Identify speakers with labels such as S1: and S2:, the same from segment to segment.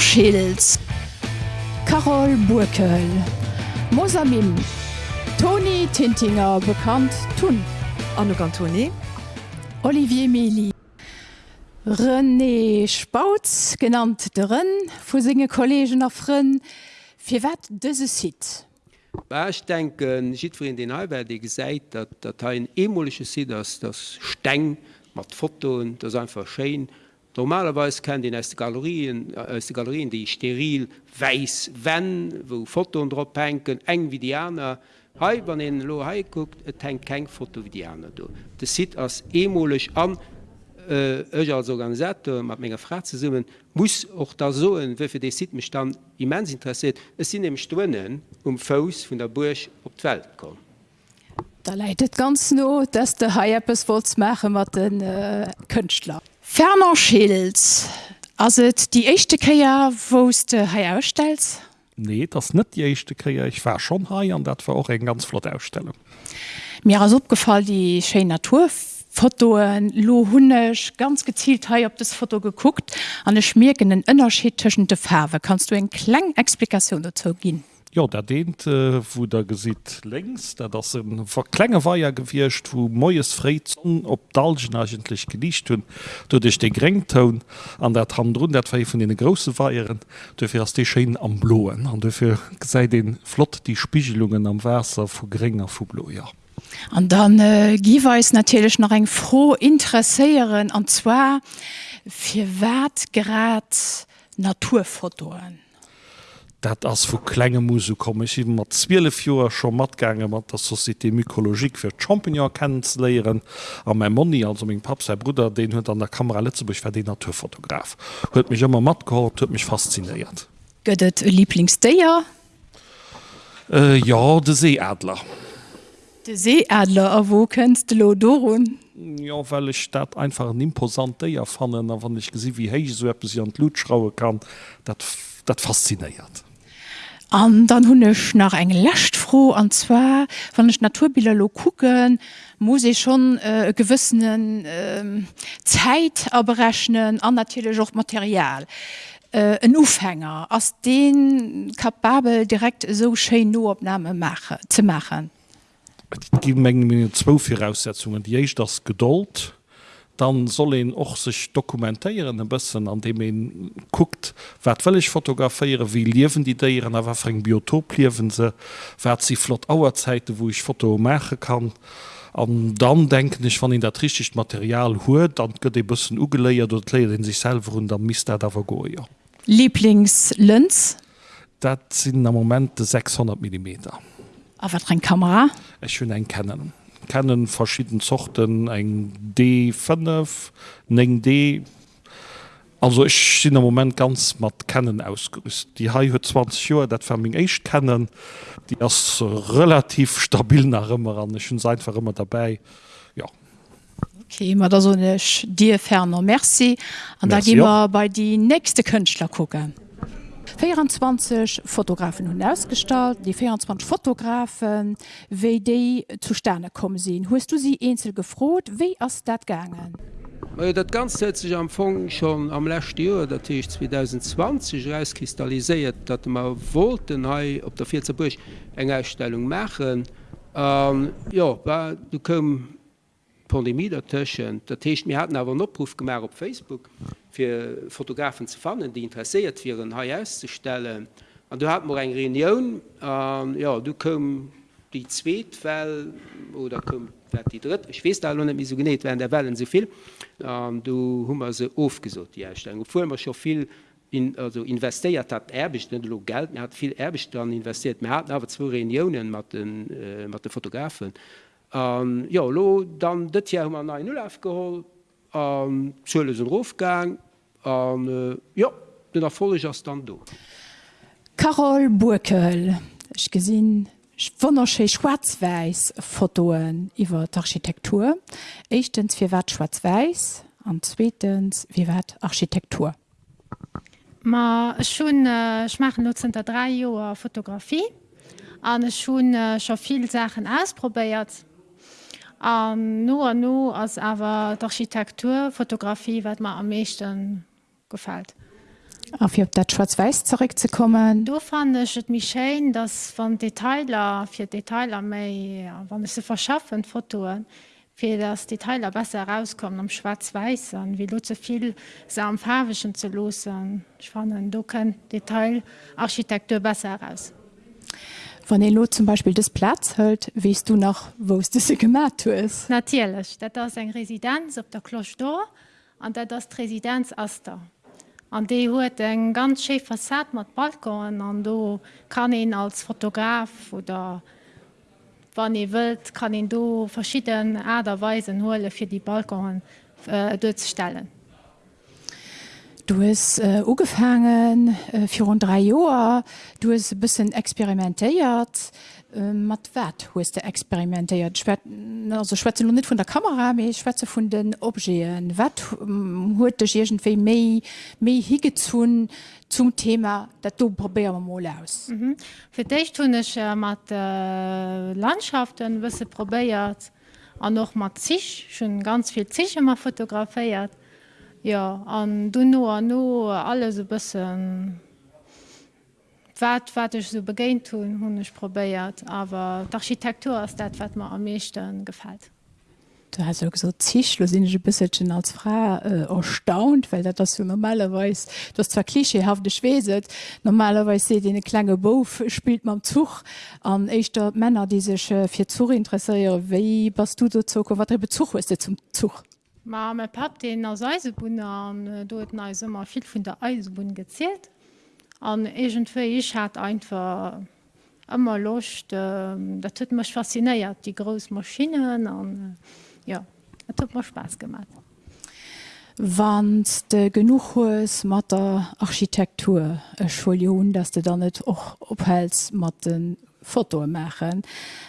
S1: Schädels Carol Burkel Mosamim. Toni Tintinger bekannt Thun
S2: Anne Cantoni
S1: Olivier Meli. René Spautz genannt de Rën vu singe Kolleggen a Rën fir wat dëse
S3: Sid. Ich denken jiin den Halberde gesäit, dat dat ha en emolesche Si ass das Steng mat Fotoen, das einfach Schein Normalerweise kennen den aus Galerien aus die Galerien, die steril weiß wenn, wo Foton droppenken, eng wie Diana, Hei wann en Lo hai guckt, et tank keng Foto wie Diana do. De sieht ass emolech an Eg als Organisator mat méger Fra ze summen, muss och da soen, wfir déi sieht mech dann immens interessiert. Es sinn em Stonnen um Fous vun der Burch op d' Welt kom.
S1: Da leitet ganz no, dats de Haippes Volz mache mat den äh, Kënchtler. Ferner Schils ass et die echte Käier wos de Hai ausstelz?
S4: Nee, das net die echte Käier. Ich war schon hai an dat war auch eng ganz flott Ausstellung.
S1: Mir as opgefallen die Sche Natur Fotoen lo hunnech ganz gezielt ha op das Foto geguckt an e schmirgenen ënnerschiedschen de Farbe kannst du en Klangexplikation dazu gin.
S4: Ja der dehnt äh, wo der gesit längs da das ein verklenge warja gewircht wo moes Freizon op Dalgen eigentlich gelicht hun du dich den grengton an der Hand run der zwei von den große Weieren dufir hast die Sche am bloen an dufir sei den flott die Spiegelungen am Wasser vu geringer vu blo Ja.
S1: An dann äh, giweis natürlich nach eng froh interesseieren an zwar fir wat grad Naturfotoen
S4: dat ass vu klenge Muse komme ich iwwer mat Zwiele Joer schon matgange mat der Société Mykologik fir Champignon kennens leieren an mein Moni also még pap sei Bruder den huet an der Kamera letzebech war den Naturfotograf. huet mich immer mat gehor huet mich fasziniert.
S1: Gödet Lieblingsdéier?
S4: Äh, ja de Seeadler.
S1: De Seeadler a wo kennst lo Doun?
S4: Ja well ich dat einfach een imposante ja fannnen, wann ich gesi wie héich so Lu schraue kann, dat dat fasziniert
S1: an dann hunnech nach eng lächt froh anzwer wannnech Naturbilder lo kucken muss ich schon äh, gewissen äh, Zeit abrechnen an natürlich auch Material äh, ein Ufhänger aus den kapabel direkt so sche Noopnahme mache zu machen.
S4: Gi mengen mir zwo Voraussetzungen, die ich das geduld dann soll ihn och sich dokumentieren ein an dem ihn guckt wat will ich fotografiere wie liewen die deieren aber Biotop liewen se werd sie flott auerzeite wo ich Foto mache kann an dann denken ich van in der richtig Material huet dann gött de bussen ugeleiert dort le in sich selber und dann mis der dawer go ja
S1: Lieblingslönz
S4: Dat sind am moment 600 mm.
S1: Aber ein Kamera?
S4: Ich schön ein kennen kennen verschieden Zochten eng D5 eng D. Also ich sind am moment ganz mat kennen ausgerüst die ha 20 Jahre dat Farming echt kennen. Die erst relativ stabil nach immer an. Schon seit war immer dabei. Ja.
S1: Okay, da so dir ferner. Merci. An da gi wir bei die nächste Könler gucken. 24 Fotografen hun ausgestalt, die 24 Fotografen WD zu Sterne kommen sinn. Hoest du sie einzel gefrot, wie ass dat gangen?
S3: Ja, dat ganz sich am Fong schon am lächt Joer, dat ich 2020 reiskristalliséiert, dat ma wollten op der 14 Burch eng Ausstellung machen. Ähm, ja du kom Pandemie dertschen, dat Techt mir hat awer opruf gemer op Facebook fir Fotografen zu fannen, die interessiert fir een HS zu stellen. Und du hat mor eng Reunion ähm, ja, du kom die Zzweetfell oder kom die dritt. Ich wees net so genet, wenn der Wellen soviel. Ähm, du hummer se ofgesot die Erstellung. Fu immer schon viel in, also investiert hat erbig lo Geld hat viel erbig dann investiert. hat awer zwei Reunionen mat den, äh, den Fotografen. Um, ja lo dann dit jaar man na null afgeholt ähm, zule een Rofgang an uh, ja den erfolleg as stand do.
S1: Carol Burkel Ech gesinn wannnersche Schwarzweis Fotoen iwwer d'Architektur. Echtens fir wat Schwarzweis, anzwetens wie wat Architektur.
S5: Ma schon äh, nutzen der drei Joer Fotografie an schon äh, schon viel Sachen ausprobeiert Um, no an no ass awer d'Architektur, Fotografie wat ma am meeschten gefalt.
S1: auf op dat Schwarz-Weiß zurückzukommen.
S5: Do fandech et mich schein, dats van Detailer fir Detailer méi wann se verschaffen Fotoen fir dats Detailer besser herauskommen am Schwarz-Weiß an wie lo zuviel se am Farweschen ze losen. Schwannen do kennt Detailarchitektur besser heraus.
S1: Wann e Lo zum Beispiel des Platz hölt, wiest du noch wos du se gemerk is.
S5: Natierlech, dat ass eng Residenz op der Kloch do an dat das Residenz aster. An dee huet eng ganz sche Fassat mat Balkon an do kann en als Fotograf oder wann e wëlt, kann en do verschieden Äderweisen hole fir die Balkonen äh, dozustellen.
S1: Du hast äh, ugefangen äh, für rund drei Joer, du hast bisschen experimentéiert, äh, mat wat hast du experimentéiert Schweze net von der Kamera méi Schweze vun den Obgeen. wat huet dech jegentéi méi méi higezuun zum Thema dat du probéer moll aus.
S5: Mhm. Fi déich hunnech äh, mat äh, Landschaften wësse probéiert an noch mat sich, schon ganz viel Zich immer fotografiiert Ja an du no an no alle se bëssen wat watch so begéint hunn hunnech probéiert, awer d'Architektur ass dat wat ma am meeschten gefalt.
S1: Du hast so zichlosinnsche bisschen als Fra äh, erstaunt, weil dat das du normalerweis das zwar klischeehafte schweset. normalerweise se den klenge Bof spielt man Zug an echtter Männer die sich äh, fir Zug interesseiere. wie was du so wat Bezug ist zum Zug?
S5: Ma mein pap den aus Eisebunne an äh, do immer viel vun der Eisbun gezielt. an egentfir ich hat einfach immer locht äh, dat tut mech fasziniert die gros Maschinen an äh, ja tut mir spaß gemacht.
S1: Wann de genug hoes mat der Architektur Schulun, dats du dann net och ophels mat den Foto machen.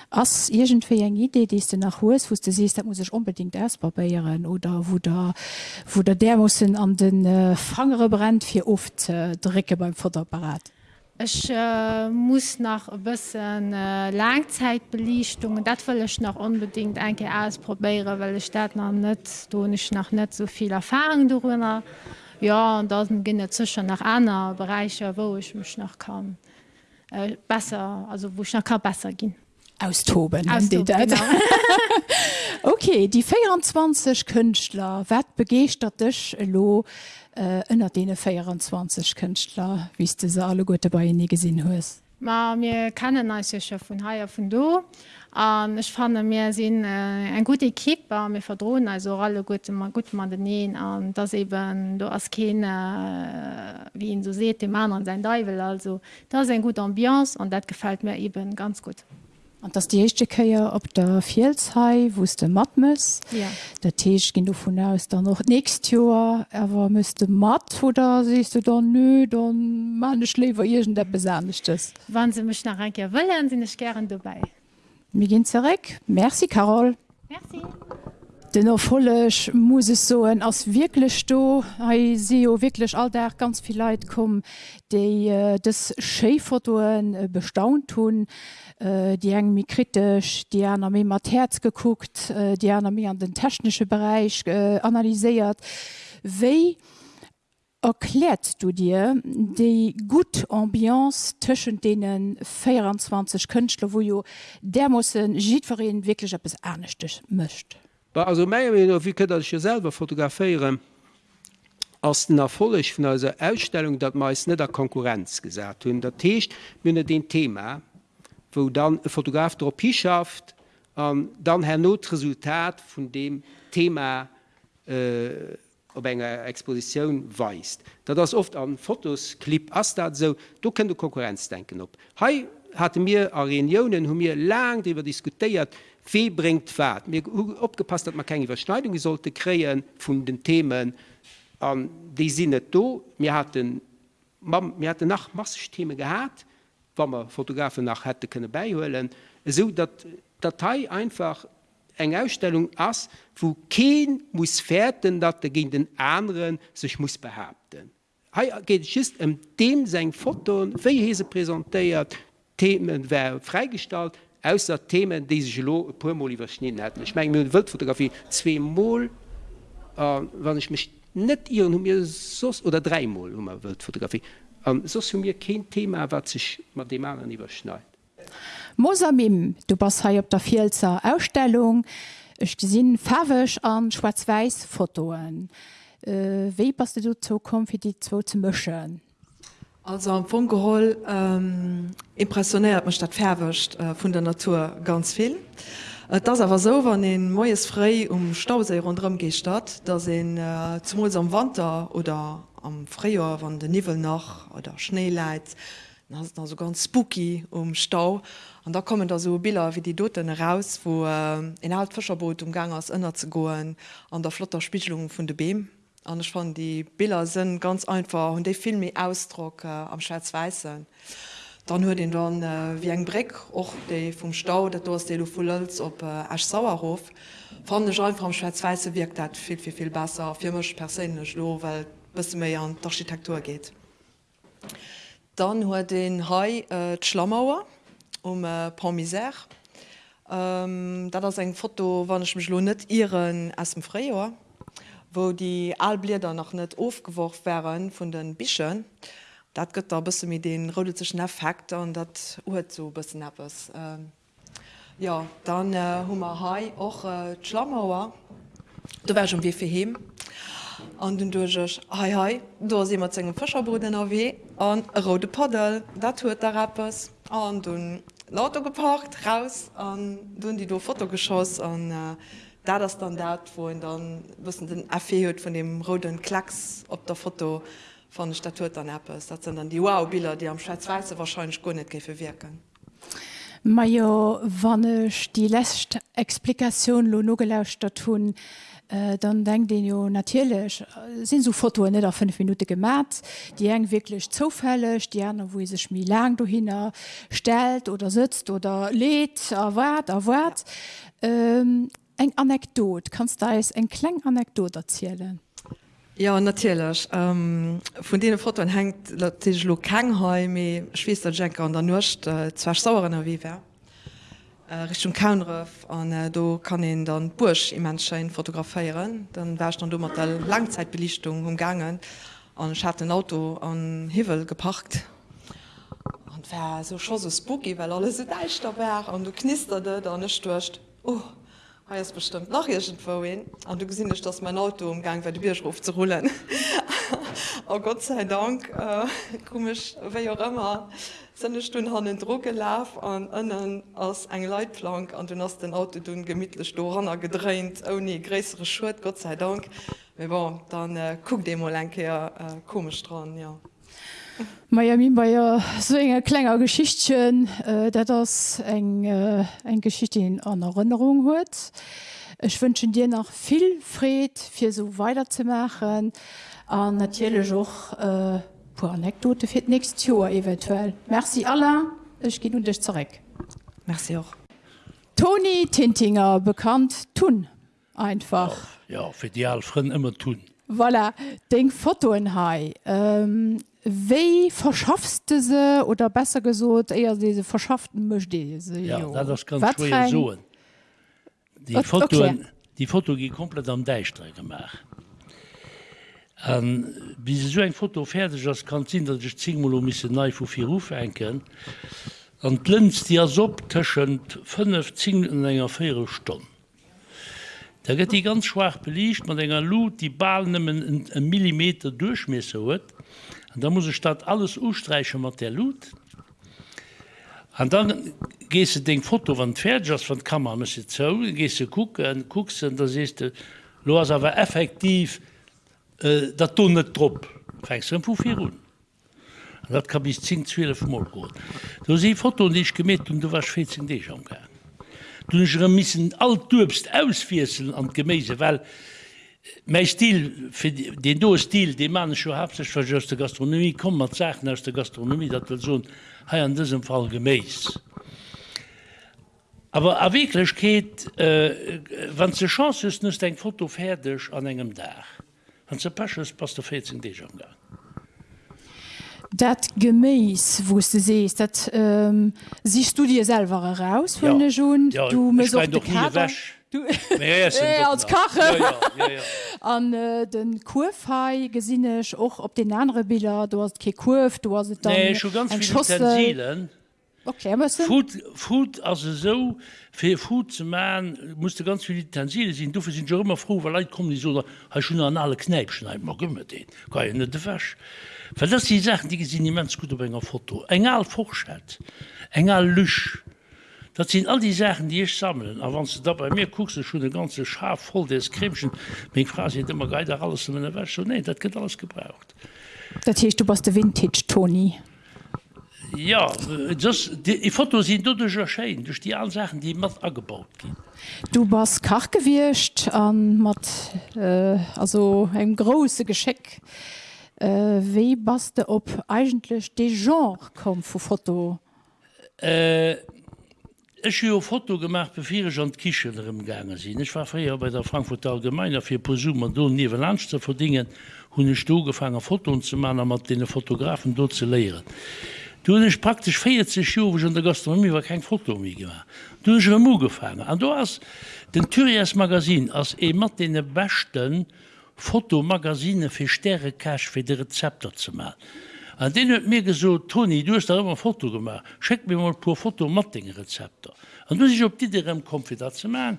S1: Ass irgendfir eng Idee, die du nach hoes wo du siehst, dat muss ich unbedingt erstbarbeieren oder wo der, wo der der muss an den äh, Fangere brennt fir oft äh, Drecke beim Fotoapparat.
S5: Ich äh, muss nach bisschen äh, Langzeitbelichtungen dat will ich noch unbedingt enke ausprobiere, weil ich staat noch net ich noch net so viel Erfahrung darüber. Ja und da ginne zwischen nach anderen Bereiche, wo ich mich noch kann. Äh, besser also wo ich noch kann besser gehen
S1: austoben, austoben okay die 24 Künstler wat begeert dich lo ënner äh, dee 24 Künstler wie du alle gute bei nie gesinn hues
S5: Ma mir kennen necher vun haier vun do an ich fan mir sinn äh, en gute Kipper mir verdroen also alle gute gut man den neen an das eben du as kene äh, wie so seht dem Mann an sein Deivel also da se en gut Ambiz an dat gefällt mir eben ganz gut.
S1: Und das die echte Käier op der Vielzhai wusste Matmes
S5: ja.
S1: der Tisch ging du von aus dann noch näst Jahr. Er müsste matt oder siehst du dann nö dann meine schläfer der besanchtes
S5: wann sie mich nach Reke wollen sind ich gern dabei
S1: mir gehen zurück Merci Carol
S5: Merci.
S1: Den erfollech muss es so en ass wirklich sto se wirklich all der ganz viel Leiit kom, de äh, des Schefotoen äh, bestaunt hun, äh, die eng mi kritisch, die an mé mat herz geguckt, äh, die an mir an den technische Bereich äh, analyseiert. Wei erklärt du dir de gut Ambiz tschen denen 24 Künstler, wo jo der muss jiverin wirklich bis ernstcht mischt.
S3: Also mé wie kët ich selber fotografieren ass den erfollech vun as Ausstellung, dat meist net der Konkurrenz gesat hunn. Der Techt mynne den Thema, wo dann e Fotograf Tropie schafft, ähm, dann her Notresultat vun dem Thema äh, op enger Exposition weist. Dat das oft an Fotos, klipp as dat so, du kën du Konkurrenz denken op. Hei hat mir a Reunionen hun mir lang iwwer diskutiert, wie bringt wat. mir opgepasst, dat man keng Überschneidung sollte kreen vun den Themen an die sinnet do. mir hat mir hatte nach Masstheme wann man Fotografen nach hätte könne beihhöllen, so dat Datei einfach eng Ausstellung ass, wo kein muss fährten, dat der gegen den anderen sich muss behaupten. He geht just um dem se Foto, wie hese präsentiert, Themen wer freigestalt, aus Themen die sich pumol überschnitten hätten. Ich meine Wildfotografie zwei Mol äh, wann ich mich ihren um mir sos oder dreimal um wird Fotografie. Um, sos mir kein Thema wat sich mat dem anderen überschneit.
S1: Mosamim, du bas ha op der Vielzer Ausstellung, Ech gesinn fawech an Schwarz-Weiß Fotoen. Äh, Wéi passt du zo kom fir die zwo ze mëschen?
S2: Also am Fungeholl ähm, impressioniert man statt verwischt äh, vun der Natur ganz viel. Äh, das aber so wann den moes frei um Stausee rundrum gestat, da se äh, zum am Wander oder am Freier wann de Nivel nach oder Schnee leit, so ganz spooky um Stau an da kommen da so Bilder wie die Doten heraus, wo äh, in alt Fischerboot umgang als ënner zu goen an der flotter Spichelung vun de Beam. An ich fand die Bilder sind ganz einfach und de filmi ausdruck äh, am Schwarzweißen. Dann hue den dann äh, wie eng Breck och de vum Stau, dat du de Fulz op äh, Asch Sauerhof. Fan de vom Schwarzweiße wirkt dat viel viel viel besser firmech persinnch lo, weil bis mir an d'Architektur geht. Dann huet den Hai äh, Schlamauer um äh, Parmisère. Ähm, dat ass eng Foto wannnech mech lo net ieren ass dem Fréer, wo die Alblieder noch net ofgeworf wären vun den Bichen. Dat gëtt der bisse mit den rodezeschen Effekt an dat huet zo bisssen appppes. Ähm, ja, dann äh, hummer Hai och äh, Schlamauer. Du wär schon wie fir hem an den duch hei hei, do si mat zegem Fischerbruden aé an rode Padel, dat huet der Rappers an dun Lauto gepackt raus an dun die do Fotogeschoss an äh, da das dann dat wo dann wëssen den Affé huet vun dem roden Klacks op der Foto van den Statut an Appppes. Dat sind dann die Wowbilder, die am Schweizweize wahrscheinlich go net gefe wirken.
S1: Ma jo wannnech die lächt Explikationun lo no gelauscht dat hunn. Äh, dann denkt den jo natierlech äh, sinn so Foto net der 5 Minute gemat, die eng wirklich zofälleg, die an wo sech mi lang du hinner stel oder sitzt oder lädt erwart erwart. Ähm, eng anekdot. Kannst da es eng kleng anekdot erzielen.
S2: Ja natierlech ähm, vun de Foto hängt lo Kangheim Schwester Jacker an der nucht äh, zwer sauren er wiewer äh, Richtung Kaunref an äh, do kann en dann Bursch im Menschein fotografiieren, dann wärcht dann dummer der Langzeitbelichtung umgangen an hat ein Auto an Hivel gepackt. Und wär so schon so spooky, weil alles so deicht wär an du knisterte dann stöcht. Oh, ist bestimmt nach vorhin an du gesinn ich dass mein Auto umgang weil die Bierschruf zu oh Gott sei Dank äh, komisch wer auch immer Stunde han den Druck gelaf an ënnen ass eng Leiitplank an du hast den Auto dun gemmittle Storanner gedreint ou nie gräsere Schwet Gott sei Dank war dann äh, guck de Lenke äh, komisch dran ja.
S1: Miami Bayier so enger klenger Geschichtchen äh, dat das eng äh, in an Erinnerung huet. Ich wünsche dir noch viel Fred fir so weiterzumachen an natile Joch äh, pu anekdote fir näst Joer eventuell. Merci aller, Ech gi hun dech zerek.
S2: Merci auch.
S1: Toni Tintinger bekannt tun einfach.
S6: Ja, ja fir die Alfren immer tun.
S1: Voilà, denk Fotoen hai. Ähm, Wéi verschaffste se oder besser gesot eier se verschafften mcht
S6: soen. Die Foto die Foto gi komplett am Deichtre gemacht Um, wie se so eng Foto fertig ass kann sinn, dat ichch Zingmolo miss neii vu fir Ruf enken. an glnzt Di as op tschend 5 Zingen enger faire Stonn. Da gëtt die ganz schwach belicht, man enger Lot die Ballemmen en Millimeter durchmesse huet. da muss ich statt alles ustreichen mat der Lot. An dann gest du den Foto van Pferdjas van Kammer zo, gest du kucken, kucksen, da se lo awer effektiv, äh, dat to net trop vuun dat kann bis 10 Mol go. Du se Foto nicht gemet und du war 14 Dich am gang. Du missen all dubst ausfieseln an Gemeise, weil Mei Stil den do Stil de man cho hab sech ver der Gastronomie kom mat Zechen aus der Gastronomie, dat so ha an diesem Fall gemäes. Aber a erwickklech geht äh, wann ze Chance ist, eng Foto fertigch an engem Dach ze Paches pass der 14 Dé am gang.
S1: Dat Geméis wo du sees, dat ähm, siehst du dir selber heraus ja. schon
S6: ja, du
S1: als. Kache. An äh, den Kurfei gesinnech och op den andere Bilder du hast ke Kurf du hast dann
S6: Nee, ganz. Utensilien.
S1: okay,
S6: Food, Food also so fir Food ze ma musste ganz viel Tensile sinn Dufir sinn jo immer froh weil Leiit kom die so ha schon an alle kneip schneid mag gëmmer de Ka net de versch. Ver dat die Sachen die gesinn immens gut op enger Foto engal forschät engal Lüch. Dat sind all die Sachen, die ich sammeln. A wann ze da bei mir kuckst schon de ganze Schaf voll des Krimschen. Mg fra se immer geider alles in der Wäsche. Nee, dat get alles gebraucht.
S1: Dat hicht du was de Vintage Tony.
S6: Ja, äh, das, die, die Fotos sind dadurch erscheinen, durch die allen Sachen, die mat angebaut gehen.
S1: du bist kach gewircht an mat äh, also ein große Gescheck äh, wie bist du op eigentlich de genre kom vu Foto
S6: Äh, ich habe ein Foto gemacht, bevor ich an die Küche gegangen bin. Ich war früher bei der Frankfurter Allgemeine für Posum und neben Lunch zu verdienen, habe ich angefangen, Fotos zu machen, mit den Fotografen dort zu lehren. Du ich praktisch 40 Jahre, in der Gastronomie war, kein Foto mehr gemacht. Du habe ich immer angefangen. Und du hast den Turias Magazin als immer den besten Fotomagazine für Sterne Cash für die Rezepte zu machen. An den huet mir gesot Toni, du hast da immer ein Foto gemacht. Scheck mir mal pur Foto Matting Rezepter. An du sich op die derem Konfident ze ma.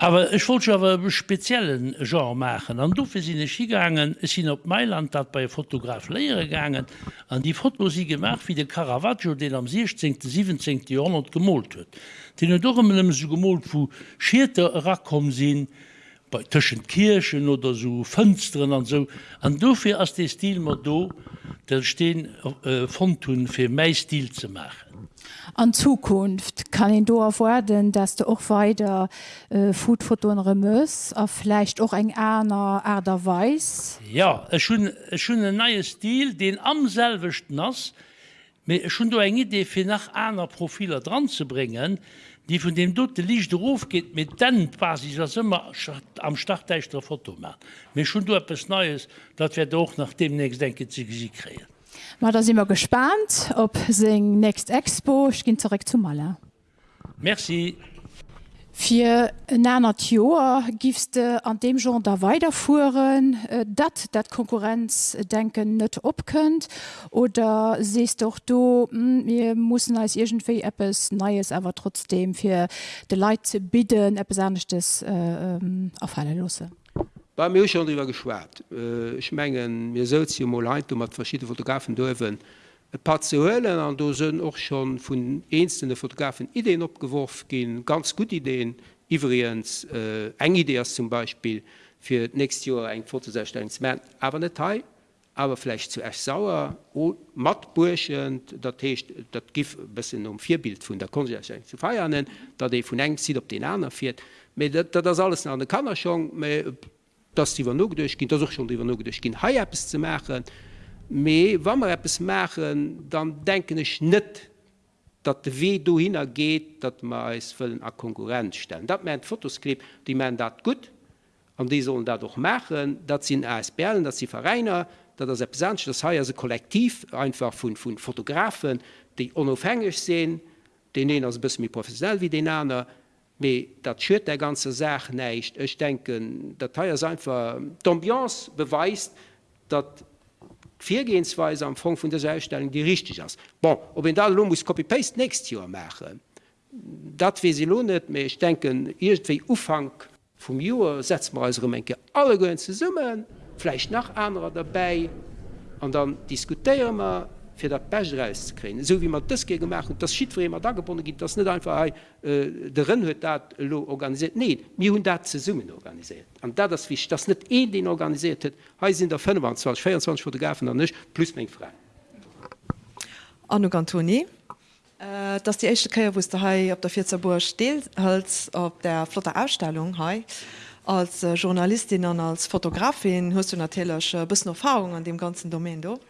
S6: Aber ich wollte aber einen speziellen Genre machen. An dufir sind ich gegangen, es sind op Mailand dat bei Fotograf lehre gegangen, an die Fotos sie gemacht wie de Caravaggio, den am 16. 17. Jahrhundert gemolt huet. Den er doch immer so gemolt, wo Schierte rakom sind, bei tschen Kirchen oder so Fensteren an so an dofir ass de Stil mat do der steen äh, von tun fir mei Stil zu machen.
S1: An Zukunft kann ihn do erwarten dass du auch weiter äh, Foodfotoen remus a vielleicht auch eng einer Äderweis
S6: Ja es schon es schon een neue Stil den amselwecht nass schon eng Idee fir nach einer Profiler dran zu bringen, die von dem dort Licht drauf geht mit den quasi das immer am Starteichter Foto macht. mir schon etwas Neues, dat wir doch nach demnächst denke sie kreen.
S1: Ma da immer gespannt, ob se näst Expo gin zurück zu Maler.
S6: Merci.
S1: Fi nanner Joer gifste an dem Jo da weiterfuen, dat dat Konkurrenzdenken net opkënnt oder sest doch do wir mussssen als irgendéi Appes neies awer trotzdem fir de Leiit ze bidden Appsanechtes äh, ähm, erfallen losse.
S3: Bei mir schon drüber geschwert. Äh, ich mengen mir so Leute mat verschiedene Fotografen dürfen. Partiellen an do sind auch schon vun einzelne Fotografen Ideen opgeworfen gehen ganz gut Ideen Iveriens äh, eng Idee zum Beispiel für nächstes Jahr eng Fotoserstellung aber net Teil aber vielleicht zu echt sauer. Matburschen dat heißt, dat gif bis um vier Bild vun der Konserstellung zu feiern dat de vun eng sieht op den anderen fährt. Dat das alles an der kann er schon dass die no durchgin das auch schon die no durchgin ha es zu machen. Me wammer es machen dann denken ich net dat de we du hinnergeht dat ma es füllllen a Konkurrenz stellen. Dat mein Fotoskript die man dat gut. An die sollen dadurch machen dat sind ASBen dat sie Ververeiner dat das Epsansch das heier se kollektiv einfach vun vun Fotografen die onofhängig sehen den einen als bis mir professionell wie den anderen Me dat schürt der ganze Sach neicht. Ech denken, dat Teil einfach d'ambiance beweist, dat Viergehensweise am Fong vun der Sestellung die richtig ass. Bon, ob en da Lomus Copy-Paste näst Joer machen. Dat wie se lohnet méi ich denken irgendwie Ufang vum Joer setzt man als Menke alle goen ze summen, Fläich nach anderer dabei an dann diskutieren wir fir der Pechreis kreen. So wie man das ge gemacht und das schiet wo immer dagebunden gibt, das net einfach hey, äh, der huet dat lo organisiert. Nee, mir hun dat ze summen organisiert. An da das wich das net e den organisiert het, he sind der 25 24 Fotografen an nichtch plus még frei.
S2: Anno Antoni. Äh, dass die echte Käier wo der Hai op der Vizerburg steht als op der flotter Ausstellung hai als äh, Journalistin an als Fotografin hust du natürlich äh, bis Erfahrung an dem ganzen Domain do. Da.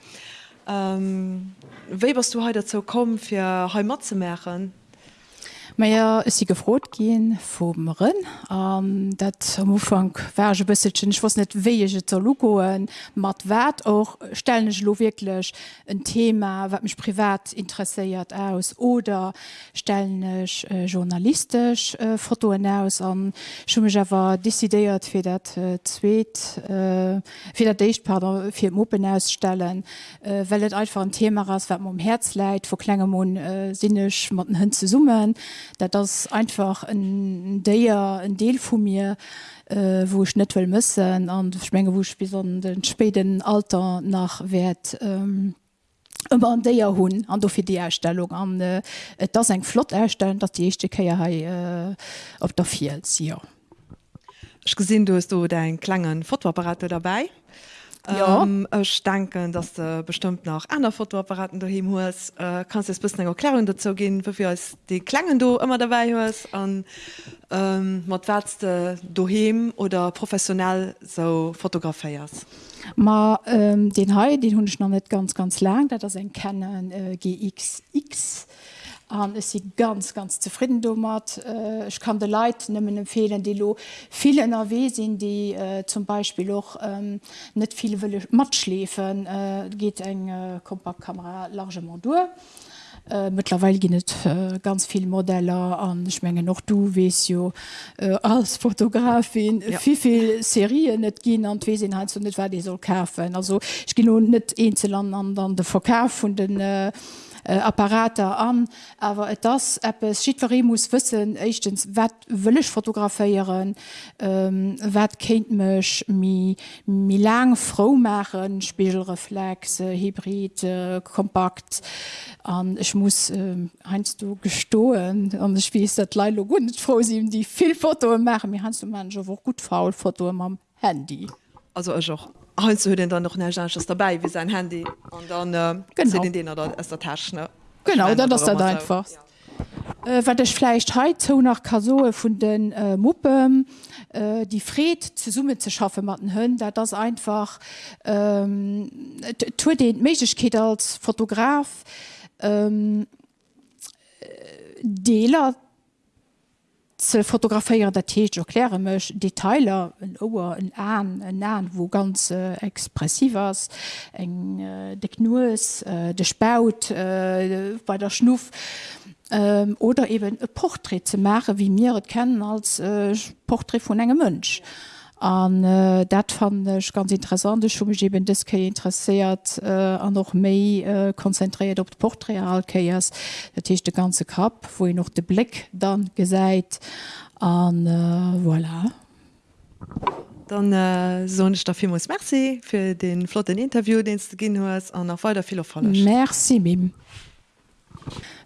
S2: Ähm, Weberst du heute dazu kommen, fir Heimat zu mechen?
S1: Meier is sie gefrot gin vum Rën ähm, dat am Ufang wärge bëssechen ich wass net wéiege zer Logoen mat wat och stellenneg lo wirklichklech en Thema wat michch privat interesseiert aus? Oder stellennech äh, journalistisch äh, Fotoen aus? An schummewer dissideiert fir dat äh, zweet äh, fir dat Deichtpader fir Moppen ausstellen äh, wellt einfach ein Thema ass wat man um Herz läit wo klengemon äh, sinnnech mat hunn ze summen dat das einfach ein déier ein Deel vu mir äh, wo ich net will müssen an Schmenge wo bis den späten Alter nach wert. Ähm, an déier hunn an do fir die Erstellung an äh, et dats eng Flot erstellen, dat die echte Käier hai äh, op der Vizier.
S2: Ich gesinn du hast du dein klangen Fotoapparate dabei
S1: ja.
S2: ähm, ich denke, dass du bestimmt noch andere Fotoapparaten daheim hast äh, kannst du jetzt bisschen Erklärung dazu geben, wofür als die Klangen du immer dabei hast Und ähm, was willst du daheim oder professionell so fotografiiers
S1: Ma ähm, den Hai den hun ich noch nicht ganz ganz lang. Da das ein Canon äh, GXX an ist sie ganz ganz zufrieden dummert. Äh, ich kann de Leiit nimmen empfehlen, die lo viele NRW sind, die äh, zum Beispiel auch ähm, net viele will mat schläfen, äh, geht eng äh, Kompaktkamera largement durch. Äh, mittlerweile ginet äh, ganz viel Modeller an Schmenge noch du wes jo äh, als Fotografin ja. viel Serien net gin an wesinn net wer die soll kaufen. Also ich gi net einzel an an de Verkauf von den äh, äh, Apparater an, aber et das Schiverie muss wissen echtens wat willch fotografiieren, ähm, wat kenint mech mi, mi lang froh machen, Spiegelreflexe, Hybrid, äh, kompakt. An ich muss äh, einst du gestohlen? An ich wie dat Leilo gut froh sie die viel Foto machen. Mir hanst du man wo gut faul Foto am Handy.
S2: Also auch. Hue den dann noch ne dabei wie sein Handy und dann äh, den den oder der Tasche ne?
S1: Genau,
S2: mein,
S1: das ist
S2: oder
S1: das
S2: was
S1: einfach.
S2: auch-
S1: Äh, wat ich vielleicht heute so nach Kasoe von den äh, Muppen äh, die Fred zu Summe zu schaffen matten hunn, da das einfach ähm, t- tu den Mechkeit als Fotograf ähm, äh, Deler ze fotografiieren der Teet erkläre mech Detailer en Oer en an en an wo ganz äh, expressivers eng äh, de knoes äh, de spout äh, bei der schnuff ähm, oder eben e Porträt ze mache wie mir et kennen als äh, Porträt vun engem Mënsch. Ja an äh, dat fandch ganz interessant. Schon eben diske interesseiert äh, an noch méi äh, konzentriiert op d Portrealkeiers dat hicht de ganze Kap wo je noch de Blick dann gesäit an äh, voilà.
S2: Dann äh, sonech dafir muss Merc fir den flotten Interview den du ginn hues an a Fall der Vill
S1: Merc mim.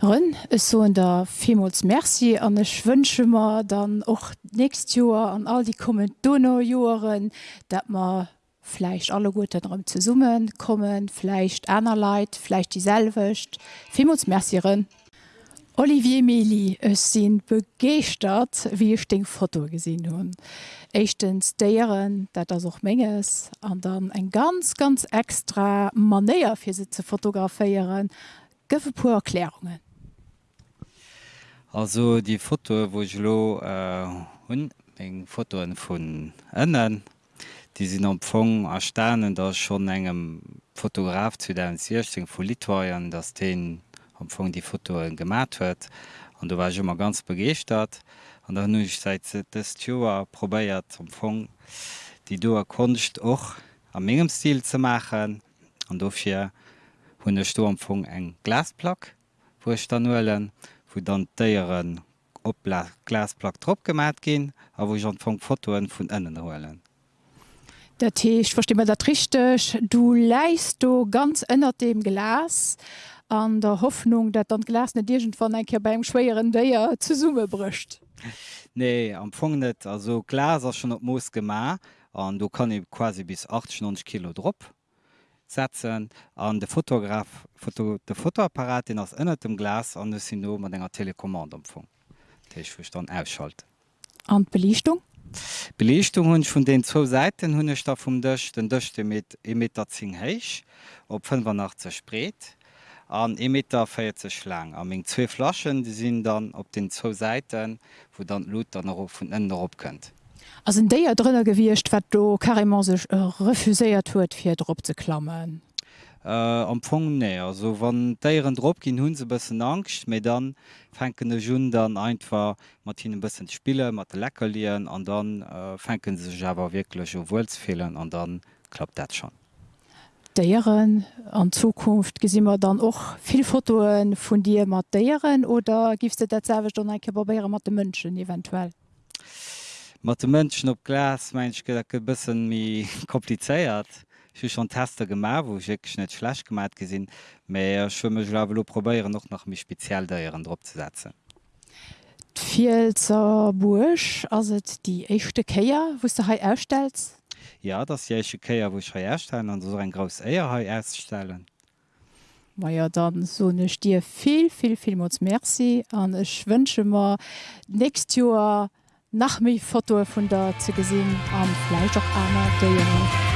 S1: Rën es so en der Vimols Merci an e Schwënschemmer dann och näst Joer an all die kommen Donaujoren, dat ma fleicht alle gut Raum zu summen, kommen, fleicht einer Leiit, fleicht dieselwecht, Vimols Mercieren. Olivier Meli es sinn begeert wie ich den Foto gesinn hun. Echtens deieren, dat das auch menges, an dann eng ganz ganz extra Manéier fir se ze fotografiieren, gëffe pu Erklärungen.
S7: Also die Foto wo ich lo äh, hun eng Fotoen vun ënnen, die sind empfong erstanen da schon engem Fotograf zu den Sierchting vu Litwaien, dats den empfong die Fotoen gemat huet. An du war immer ganz begeert an der nu ich seit des Joer probéiert empfong die doer koncht och am mégem Stil ze machen. An dofir hunn der Sturmfung eng Glasplack, woch danuelen, wo dann déieren op Glasplack trop gemat gin, a woch an vung Fotoen vun ënnen hoelen.
S1: Der Teech verstimme dat richtech, du leist du ganz ënner dem Glas an der Hoffnung, dat an Glas net Digent van enke beim schwéieren Déier ze Summe bricht.
S7: Nee, amfong net also Glaser schon op Moos gemar an du kann e quasi bis 80 Kilo Dr setzen an de Fotograf Foto, de Fotoapparat den ass ënner dem Glas an sinn no mat enger Telekommand empfong. Teich woch dann ausschalten.
S1: An Belichtung?
S7: Belichtung hunn vun den zo Seiten hunnech da vum Dëch den Dëchte mit 1 Meter zing héich op 85 spreet an 1 Meter feiert ze schlang. Am eng zwee Flaschen die sind dann op den zo Seiten, wo dann Lut dann vun Ende op kënnt.
S1: As in déier drinnner gewircht, wat do karmmer sech äh, refuséiert huet fir Dr ze klammen.
S7: Äh, amfong nee also wann déieren Dr ginn hunn se bëssen angst méi dann fenken Jun dann einfach Martine bëssen Spiele mat de lecker lieieren an dann äh, fenken se jawer wirklichklech Wuelsfehlen an dann klappt dat schon
S1: Déieren an Zukunft gesinnmmer dann och vill Fotoen vun Dir mat déieren oder gifst du dat selwech dann enke barbieren mat de Mënschen eventuell?
S7: Mat de Mënschen op Glas meinke dat bëssen mi kompliceéiert ich schon Tester gemacht wo ich net schlecht gemacht gesinn méi schwimme lo probéieren noch nach mich speziell daieren Dr zu setzen.
S1: Vielzer Bursch as et die echte Käier wo du ha erstellst?
S7: Ja das jeche Käier woch herstellen an so ein gros Eier ha erststellen.
S1: Meier dann so nech dir viel viel viel Mods Merci an ech wënsche mar näst Joer nach méi Foto vun der ze gesinn an Fleisch auch aner der.